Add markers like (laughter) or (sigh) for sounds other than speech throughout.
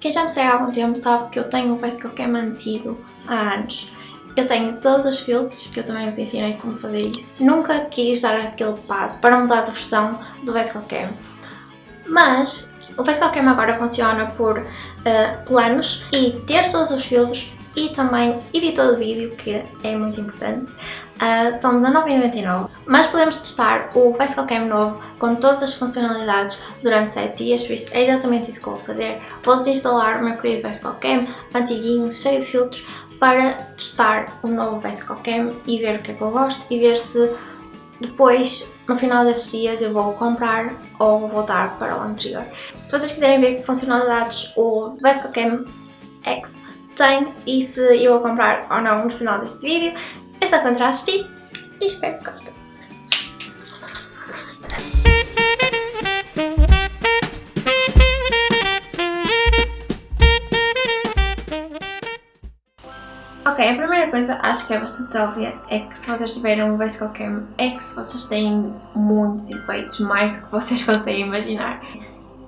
Quem já me segue há algum tempo sabe que eu tenho o Face Cam antigo há anos. Eu tenho todos os filtros, que eu também vos ensinei como fazer isso. Nunca quis dar aquele passo para mudar de versão do Face Cam. Mas o Face Cam agora funciona por uh, planos e ter todos os filtros e também editor de vídeo, que é muito importante, uh, são R$19,99. Mas podemos testar o Facecam novo com todas as funcionalidades durante 7 dias, por isso é exatamente isso que eu vou fazer. Vou desinstalar o meu querido Facecam, antiguinho, cheio de filtros, para testar o novo Facecam e ver o que é que eu gosto e ver se depois, no final destes dias, eu vou comprar ou vou voltar para o anterior. Se vocês quiserem ver que funcionalidades o Vescocam X tem e se eu vou comprar ou não no final deste vídeo, é só continuar a assistir e espero que gostem. Ok, a primeira coisa acho que é bastante óbvia é que se vocês tiverem um Vesco Cam X, vocês têm muitos efeitos, mais do que vocês (laughs) conseguem imaginar.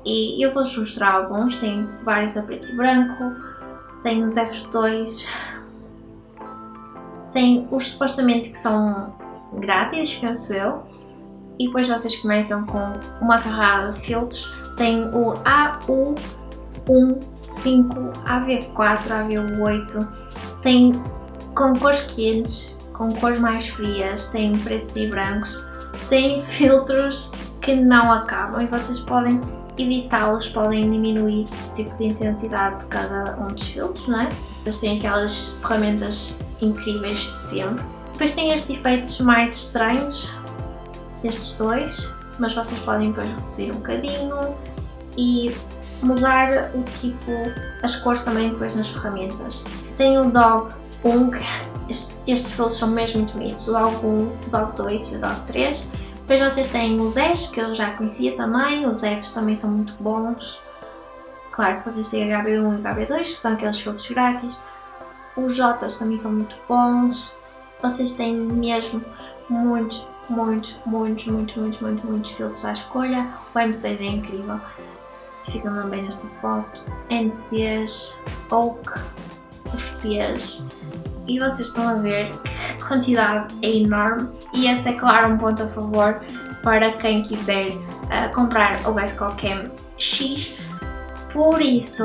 E eu vou-vos mostrar alguns, tem vários a preto e branco, tem os F2, tem os supostamente que são grátis, penso eu, e depois vocês começam com uma carrada de filtros, tem o AU15, AV4, AV8, tem com cores quentes, com cores mais frias, tem pretos e brancos, tem filtros que não acabam e vocês podem editá-los podem diminuir o tipo de intensidade de cada um dos filtros, não é? Eles têm aquelas ferramentas incríveis de sempre. Depois tem estes efeitos mais estranhos, estes dois, mas vocês podem depois reduzir um bocadinho e mudar o tipo, as cores também depois nas ferramentas. Tem o Dog 1, estes, estes filtros são mesmo muito bonitos, o Dog 1, o Dog 2 e o Dog 3. Depois vocês têm os S, que eu já conhecia também, os Fs também são muito bons. Claro que vocês têm HB1 e HB2, que são aqueles filtros grátis. Os Js também são muito bons. Vocês têm mesmo muitos, muitos, muitos, muitos, muitos, muitos, muitos filtros à escolha. O M6 é incrível. Fica bem nesta foto. NCs, Oak, os P's e vocês estão a ver que a quantidade é enorme e esse é claro um ponto a favor para quem quiser uh, comprar o Vesco Cam X. Por isso,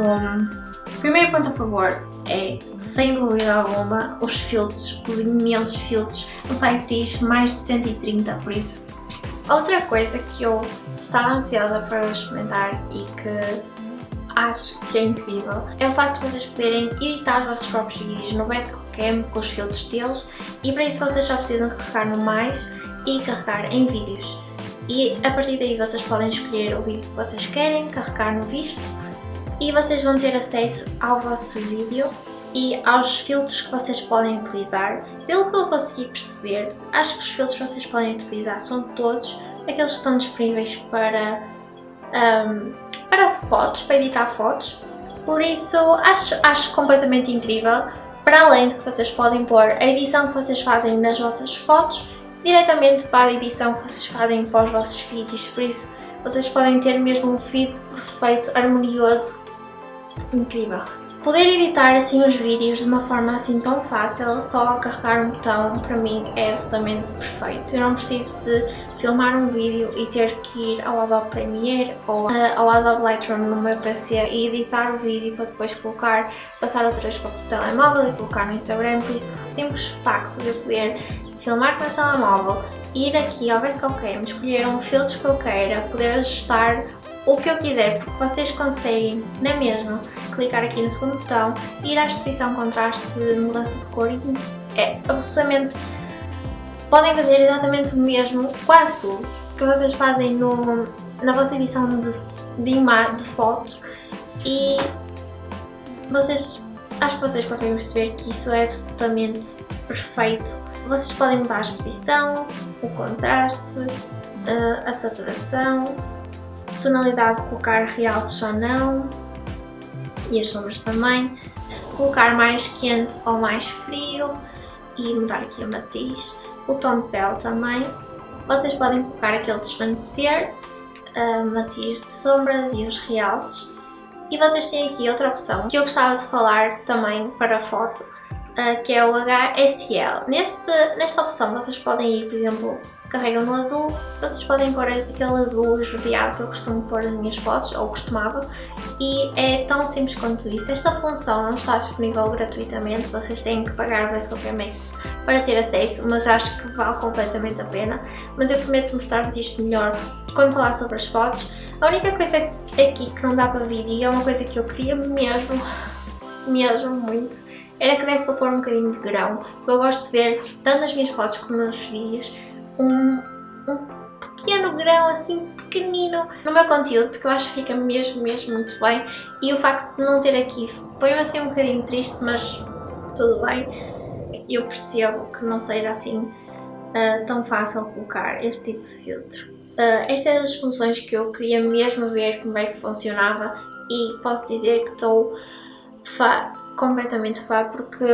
primeiro ponto a favor é, sem dúvida alguma, os filtros, os imensos filtros. O site diz mais de 130, por isso. Outra coisa que eu estava ansiosa para experimentar e que acho que é incrível é o facto de vocês poderem editar os vossos próprios vídeos no Cam com os filtros deles e para isso vocês só precisam carregar no mais e carregar em vídeos. E a partir daí vocês podem escolher o vídeo que vocês querem, carregar no visto e vocês vão ter acesso ao vosso vídeo e aos filtros que vocês podem utilizar. Pelo que eu consegui perceber, acho que os filtros que vocês podem utilizar são todos aqueles que estão disponíveis para um, para fotos, para editar fotos. Por isso, acho, acho completamente incrível, para além de que vocês podem pôr a edição que vocês fazem nas vossas fotos diretamente para a edição que vocês fazem para os vossos vídeos, por isso vocês podem ter mesmo um feed perfeito, harmonioso, incrível. Poder editar assim os vídeos de uma forma assim tão fácil, só a carregar um botão, para mim é absolutamente perfeito. Eu não preciso de filmar um vídeo e ter que ir ao Adobe Premiere ou uh, ao Adobe Lightroom no meu PC e editar o vídeo para depois colocar, passar outra vez para o telemóvel e colocar no Instagram, por isso o simples facto de eu poder filmar com o telemóvel, ir aqui ao Vescocam, escolher um filtro que eu queira, poder ajustar o que eu quiser, porque vocês conseguem, na mesma, clicar aqui no segundo botão, ir à exposição contraste mudança de cor e é absolutamente... Podem fazer exatamente o mesmo, quase tudo, que vocês fazem no, na vossa edição de, de, de fotos e vocês, acho que vocês conseguem perceber que isso é absolutamente perfeito. Vocês podem mudar a exposição, o contraste, eh, a saturação, tonalidade colocar realces ou não e as sombras também, colocar mais quente ou mais frio e mudar aqui o matiz, o tom de pele também. Vocês podem colocar aquele desvanecer, matiz de sombras e os realces E vocês têm aqui outra opção que eu gostava de falar também para foto, uh, que é o HSL. Neste, nesta opção vocês podem ir, por exemplo, carregam no azul, vocês podem pôr aquele azul esverdeado que eu costumo pôr nas minhas fotos, ou costumava, e é tão simples quanto isso. Esta função não está disponível gratuitamente, vocês têm que pagar o Vesco Max para ter acesso, mas acho que vale completamente a pena. Mas eu prometo mostrar-vos isto melhor quando falar sobre as fotos. A única coisa aqui que não dá para vir, e é uma coisa que eu queria mesmo, mesmo muito, era que desse para pôr um bocadinho de grão. Eu gosto de ver, tanto nas minhas fotos como nos vídeos, um, um pequeno grão assim pequenino no meu conteúdo porque eu acho que fica mesmo, mesmo muito bem. E o facto de não ter aqui põe-me assim um bocadinho triste mas tudo bem. Eu percebo que não seja assim uh, tão fácil colocar este tipo de filtro. Uh, esta é das funções que eu queria mesmo ver como é que funcionava e posso dizer que estou fã, completamente fã porque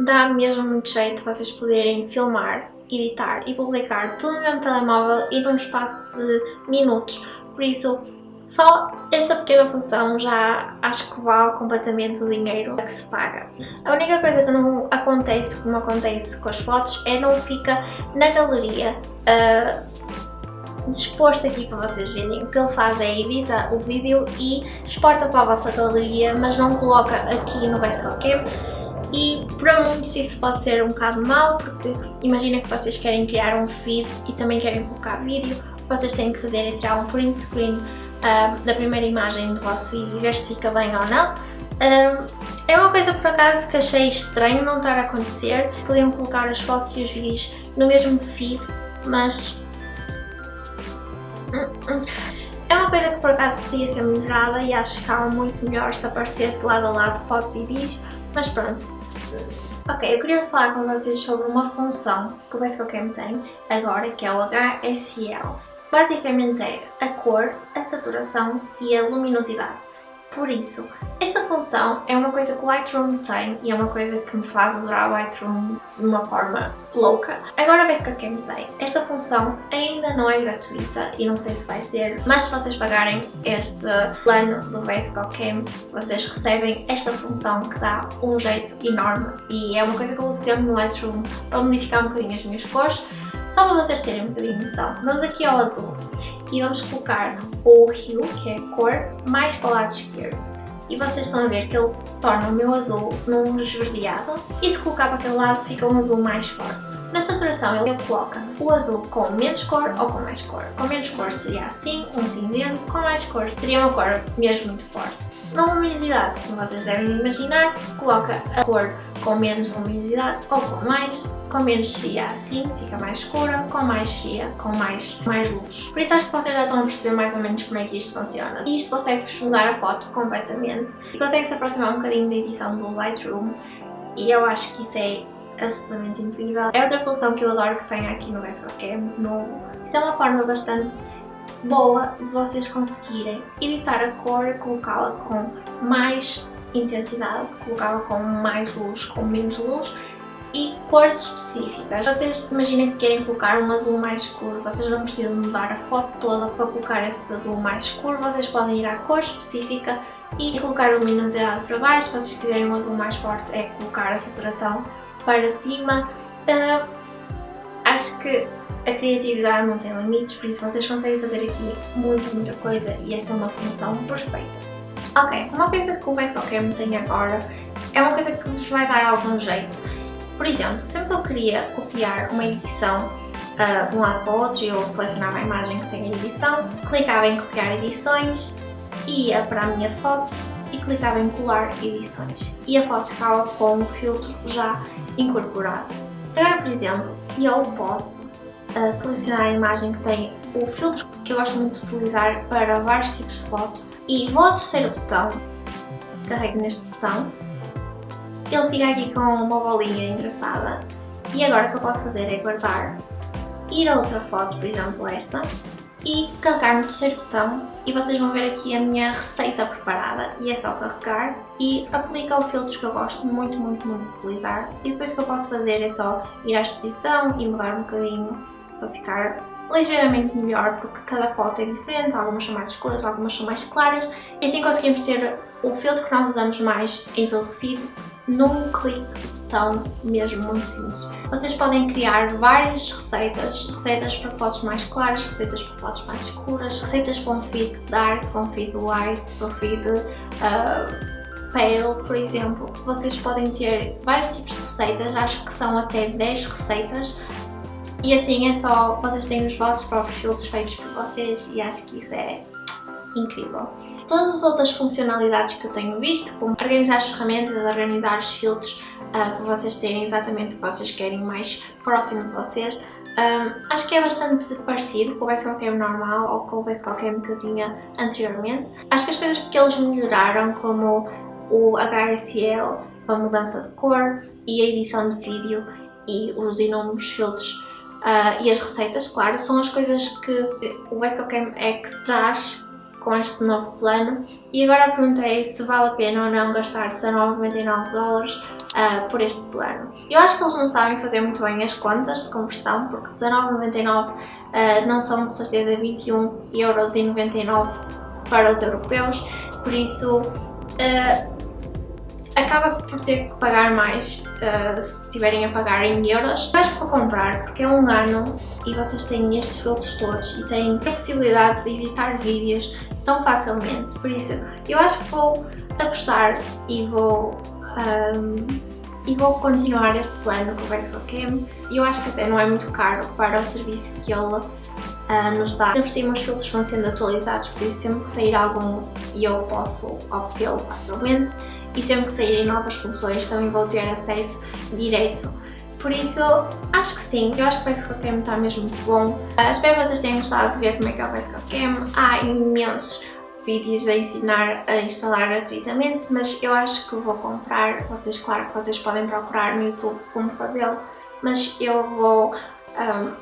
dá mesmo muito jeito vocês poderem filmar editar e publicar tudo no mesmo telemóvel e num espaço de minutos. Por isso, só esta pequena função já acho que vale completamente o dinheiro que se paga. A única coisa que não acontece como acontece com as fotos é não fica na galeria uh, disposto aqui para vocês verem. O que ele faz é edita o vídeo e exporta para a vossa galeria, mas não coloca aqui no Basecamp e para muitos isso pode ser um bocado mau, porque imagina que vocês querem criar um feed e também querem colocar vídeo, vocês têm que fazer é tirar um print screen uh, da primeira imagem do vosso vídeo e ver se fica bem ou não. Uh, é uma coisa por acaso que achei estranho não estar a acontecer, podiam colocar as fotos e os vídeos no mesmo feed, mas... É uma coisa que por acaso podia ser melhorada e acho que ficava muito melhor se aparecesse lado a lado fotos e vídeos, mas pronto, Ok, eu queria falar com vocês sobre uma função que o Basecamp tem agora, que é o HSL. Basicamente é a cor, a saturação e a luminosidade. Por isso, esta função é uma coisa que o Lightroom tem e é uma coisa que me faz adorar o Lightroom de uma forma louca. Agora vê-se que a Cam tem. Esta função ainda não é gratuita e não sei se vai ser, mas se vocês pagarem este plano do Basecamp Cam, vocês recebem esta função que dá um jeito enorme e é uma coisa que eu uso sempre no Lightroom para modificar um bocadinho as minhas cores, só para vocês terem um bocadinho de noção. Vamos aqui ao azul e vamos colocar o hue, que é a cor, mais para o lado esquerdo. E vocês estão a ver que ele torna o meu azul num esverdeado e se colocar para aquele lado fica um azul mais forte. Na ele coloca o azul com menos cor ou com mais cor. Com menos cor seria assim, um cinzento, com mais cor seria uma cor mesmo muito forte. Na luminosidade, como vocês devem imaginar, coloca a cor com menos luminosidade ou com mais, com menos seria assim, fica mais escura, com mais seria com mais, mais luz. Por isso acho que vocês já estão a perceber mais ou menos como é que isto funciona. E isto consegue-vos mudar a foto completamente e consegue-se aproximar um bocadinho da edição do Lightroom e eu acho que isso é absolutamente incrível. É outra função que eu adoro que tem aqui no Vescocam novo. Isso é uma forma bastante boa de vocês conseguirem editar a cor, colocá-la com mais intensidade, colocá-la com mais luz, com menos luz e cores específicas. Vocês imaginem que querem colocar um azul mais escuro, vocês não precisam mudar a foto toda para colocar esse azul mais escuro, vocês podem ir à cor específica e colocar a luminosidade para baixo, se vocês quiserem um azul mais forte é colocar a saturação para cima. Uh, acho que a criatividade não tem limites, por isso vocês conseguem fazer aqui muita, muita coisa e esta é uma função perfeita. Ok, uma coisa que o Basecamp tem agora é uma coisa que vos vai dar algum jeito. Por exemplo, sempre que eu queria copiar uma edição uh, de um lado para o outro e eu selecionava a imagem que tem a edição, clicava em copiar edições, ia para a minha foto e clicava em colar edições. E a foto ficava com o filtro já incorporado. Agora, por exemplo, eu posso uh, selecionar a imagem que tem o filtro que eu gosto muito de utilizar para vários tipos de foto. E vou ao terceiro botão, carrego neste botão, ele fica aqui com uma bolinha engraçada. E agora o que eu posso fazer é guardar, ir a outra foto, por exemplo esta, e carregar no terceiro botão. E vocês vão ver aqui a minha receita preparada. E é só carregar. E aplicar o filtro que eu gosto muito, muito, muito de utilizar. E depois o que eu posso fazer é só ir à exposição e mudar um bocadinho para ficar ligeiramente melhor porque cada foto é diferente, algumas são mais escuras, algumas são mais claras. E assim conseguimos ter o filtro que nós usamos mais em todo o feed num clique tão mesmo muito simples. Vocês podem criar várias receitas, receitas para fotos mais claras, receitas para fotos mais escuras, receitas um feed dark, um feed white, um feed uh, pale, por exemplo. Vocês podem ter vários tipos de receitas, acho que são até 10 receitas e assim é só, vocês têm os vossos próprios filtros feitos por vocês e acho que isso é incrível. Todas as outras funcionalidades que eu tenho visto, como organizar as ferramentas, organizar os filtros uh, para vocês terem exatamente o que vocês querem mais próximo de vocês, um, acho que é bastante parecido com o VSCOCAM normal ou com o VSCOCAM que eu tinha anteriormente. Acho que as coisas que eles melhoraram, como o HSL, a mudança de cor e a edição de vídeo e os inúmeros filtros uh, e as receitas, claro, são as coisas que o VSCOCAM X traz com este novo plano e agora a pergunta é se vale a pena ou não gastar 19,99 dólares uh, por este plano. Eu acho que eles não sabem fazer muito bem as contas de conversão porque 19,99 uh, não são de certeza 21,99€ para os europeus, por isso uh, acaba-se por ter que pagar mais uh, se estiverem a pagar em euros. Que vou comprar porque é um ano e vocês têm estes filtros todos e têm a possibilidade de editar vídeos tão facilmente. Por isso, eu acho que vou apostar e vou, um, e vou continuar este plano com o VSCOCAM. E eu acho que até não é muito caro para o serviço que ele uh, nos dá. Por cima os filtros vão sendo atualizados, por isso sempre que sair algum eu posso obtê-lo facilmente e sempre que saírem novas funções também vou ter acesso direto. Por isso, acho que sim, eu acho que o VSCOCAM está mesmo muito bom. Uh, espero que vocês tenham gostado de ver como é que é o VSCOCAM. Há imensos vídeos a ensinar a instalar gratuitamente, mas eu acho que vou comprar. Vocês, claro que vocês podem procurar no YouTube como fazê-lo, mas eu vou um,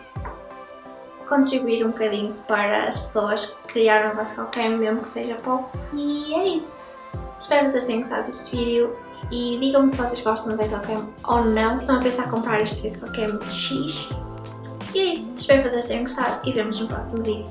contribuir um bocadinho para as pessoas que criaram o VSCOCAM, mesmo que seja pouco. E é isso. Espero que vocês tenham gostado deste vídeo e digam-me se vocês gostam do VSCOCAM ou não, se estão a pensar em comprar este VSCOCAM X. E é isso, espero que vocês tenham gostado e vemos no próximo vídeo.